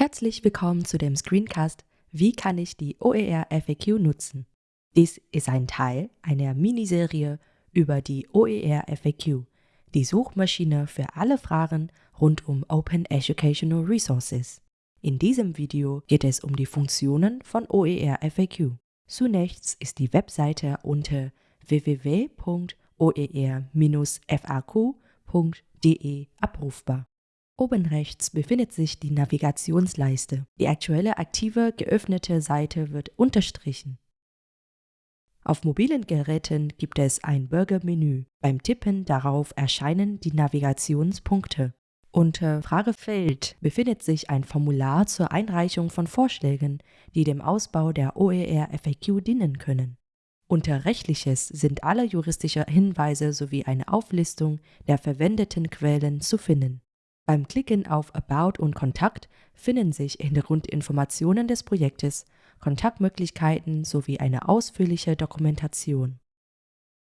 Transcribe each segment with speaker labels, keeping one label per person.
Speaker 1: Herzlich willkommen zu dem Screencast Wie kann ich die OER FAQ nutzen? Dies ist ein Teil einer Miniserie über die OER FAQ, die Suchmaschine für alle Fragen rund um Open Educational Resources. In diesem Video geht es um die Funktionen von OER FAQ. Zunächst ist die Webseite unter www.oer-faq.de abrufbar. Oben rechts befindet sich die Navigationsleiste. Die aktuelle aktive geöffnete Seite wird unterstrichen. Auf mobilen Geräten gibt es ein Bürgermenü. Beim Tippen darauf erscheinen die Navigationspunkte. Unter Fragefeld befindet sich ein Formular zur Einreichung von Vorschlägen, die dem Ausbau der OER FAQ dienen können. Unter Rechtliches sind alle juristische Hinweise sowie eine Auflistung der verwendeten Quellen zu finden. Beim Klicken auf About und Kontakt finden sich Hintergrundinformationen des Projektes, Kontaktmöglichkeiten sowie eine ausführliche Dokumentation.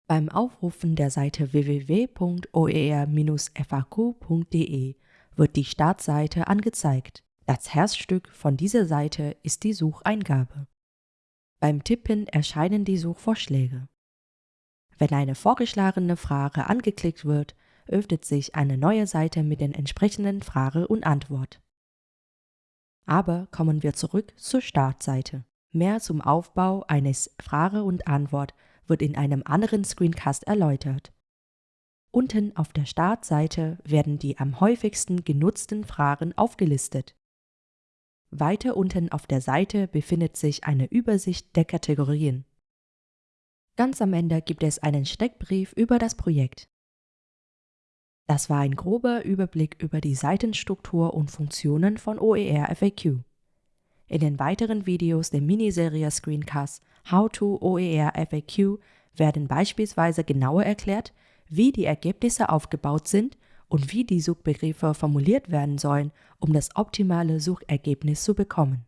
Speaker 1: Beim Aufrufen der Seite www.oer-faq.de wird die Startseite angezeigt. Das Herzstück von dieser Seite ist die Sucheingabe. Beim Tippen erscheinen die Suchvorschläge. Wenn eine vorgeschlagene Frage angeklickt wird, öffnet sich eine neue Seite mit den entsprechenden Frage und Antwort. Aber kommen wir zurück zur Startseite. Mehr zum Aufbau eines Frage und Antwort wird in einem anderen Screencast erläutert. Unten auf der Startseite werden die am häufigsten genutzten Fragen aufgelistet. Weiter unten auf der Seite befindet sich eine Übersicht der Kategorien. Ganz am Ende gibt es einen Steckbrief über das Projekt. Das war ein grober Überblick über die Seitenstruktur und Funktionen von OER FAQ. In den weiteren Videos der Miniserie Screencast How to OER FAQ werden beispielsweise genauer erklärt, wie die Ergebnisse aufgebaut sind und wie die Suchbegriffe formuliert werden sollen, um das optimale Suchergebnis zu bekommen.